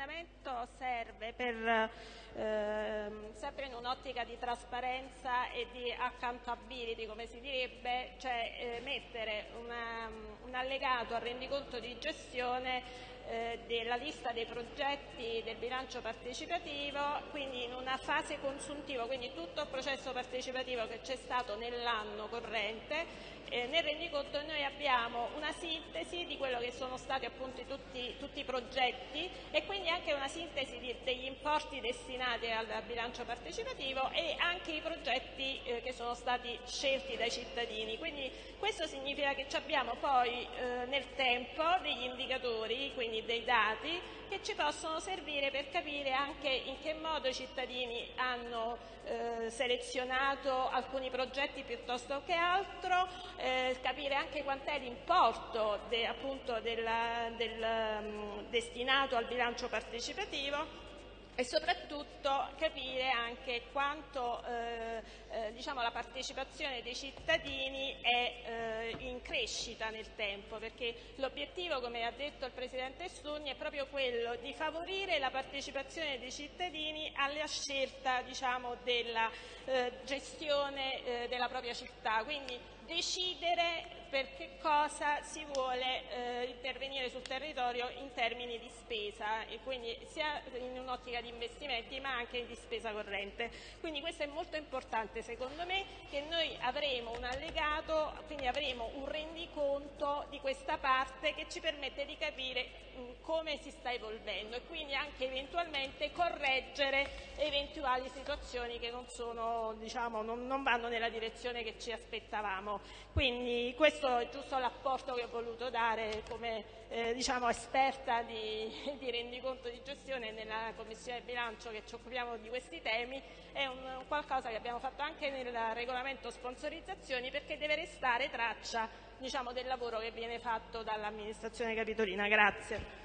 emendamento serve per, ehm, sempre in un'ottica di trasparenza e di accountability, come si direbbe, cioè eh, mettere una, un allegato al rendiconto di gestione eh, della lista dei progetti del bilancio partecipativo, quindi in una fase consuntiva, quindi tutto il processo partecipativo che c'è stato nell'anno corrente eh, nel rendiconto noi abbiamo una sintesi di quello che sono stati appunto tutti, tutti i progetti e quindi anche una sintesi di, degli importi destinati al bilancio partecipativo e anche i progetti eh, che sono stati scelti dai cittadini. Quindi questo significa che abbiamo poi eh, nel tempo degli indicatori, quindi dei dati, che ci possono servire per capire anche in che modo i cittadini hanno eh, selezionato alcuni progetti piuttosto che altro, eh, capire anche quant'è l'importo de, um, destinato al bilancio partecipativo e soprattutto capire anche quanto eh, eh, diciamo, la partecipazione dei cittadini è eh, in crescita nel tempo, perché l'obiettivo, come ha detto il Presidente Stugni, è proprio quello di favorire la partecipazione dei cittadini alla scelta diciamo, della eh, gestione eh, della propria città. Quindi decidere per che cosa si vuole eh, intervenire sul territorio in termini di spesa e quindi sia in un'ottica di investimenti ma anche di spesa corrente. Quindi questo è molto importante secondo me che noi avremo un allegato, quindi avremo un rendiconto di questa parte che ci permette di capire mh, come si sta evolvendo e quindi anche eventualmente correggere eventuali situazioni che non, sono, diciamo, non, non vanno nella direzione che ci aspettavamo. Quindi questo è giusto l'apporto che ho voluto dare come eh, diciamo, esperta di, di, rendiconto di gestione nella Commissione bilancio che ci occupiamo di questi temi, è un, qualcosa che abbiamo fatto anche nel regolamento sponsorizzazioni perché deve restare traccia diciamo, del lavoro che viene fatto dall'amministrazione capitolina. Grazie.